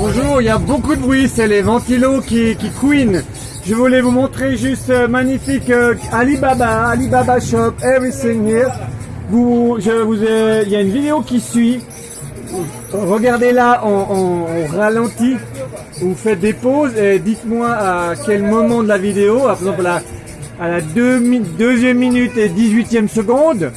Bonjour, il y a beaucoup de bruit, c'est les ventilos qui, qui couinent. Je voulais vous montrer juste euh, magnifique euh, Alibaba, Alibaba Shop, everything here. Je vous il y a une vidéo qui suit. Regardez là en, en- en ralenti. Vous faites des pauses et dites-moi à quel moment de la vidéo, par exemple à la, à deuxième minute et 18e seconde,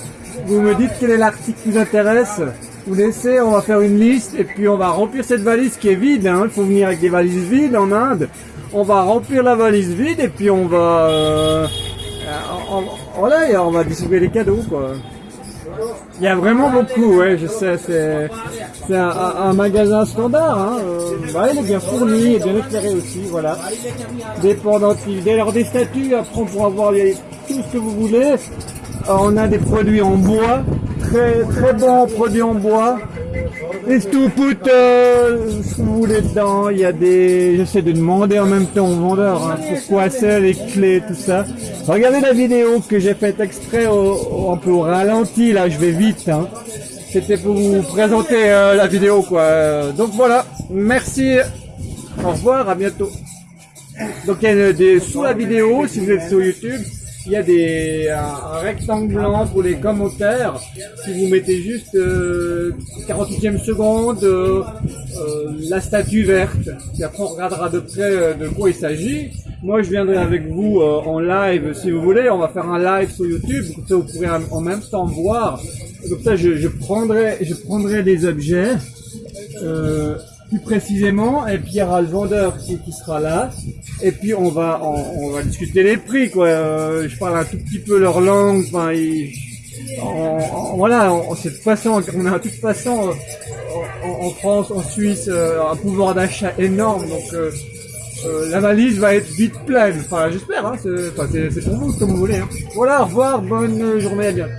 vous me dites quel est l'article qui vous intéresse. Vous laissez, on va faire une liste et puis on va remplir cette valise qui est vide. hein. Il faut venir avec des valises vides en Inde. On va remplir la valise vide et puis on va, euh, on- on va distribuer les cadeaux quoi. Il y a vraiment beaucoup, ouais, je sais, c'est, un, magasin standard, hein. euh, il est bien fourni et bien éclairé aussi, voilà. Des pendentifs, dès lors des statues, après on pourra voir les- tout ce que vous voulez. Euh, on a des produits en bois, très très bons produits en bois. Et tout coûte euh, ce que vous voulez dedans. Il y a des, j'essaie de demander en même temps au vendeur hein, pourquoi c'est les clés, tout ça. Regardez la vidéo que j'ai faite exprès un peu au ralenti. Là, je vais vite. Hein. C'était pour vous présenter euh, la vidéo, quoi. Donc voilà. Merci. Au revoir. À bientôt. Donc il y a des, sous la vidéo, si vous êtes sur YouTube, il y a des, un, un rectangle blanc pour les commentaires. Si vous mettez juste euh, 48e seconde, euh, euh, la statue verte, puis après on regardera de près euh, de quoi il s'agit. Moi je viendrai avec vous euh, en live si vous voulez, on va faire un live sur YouTube, comme ça vous pourrez en en même temps voir. Comme ça je, je prendrai, je prendrai des objets. Euh, plus précisément, et puis il y aura le vendeur qui, sera là, et puis on va on, on va discuter les prix quoi. Euh, je parle un tout petit peu leur langue, enfin voilà, en, cette façon, on a de toute façon euh, en, France, en Suisse, euh, un pouvoir d'achat énorme, donc euh, la valise va être vite pleine. Enfin, j'espère, hein, c'est c'est- c'est pour vous, comme vous voulez. Hein. Voilà, au revoir, bonne journée, à bientôt.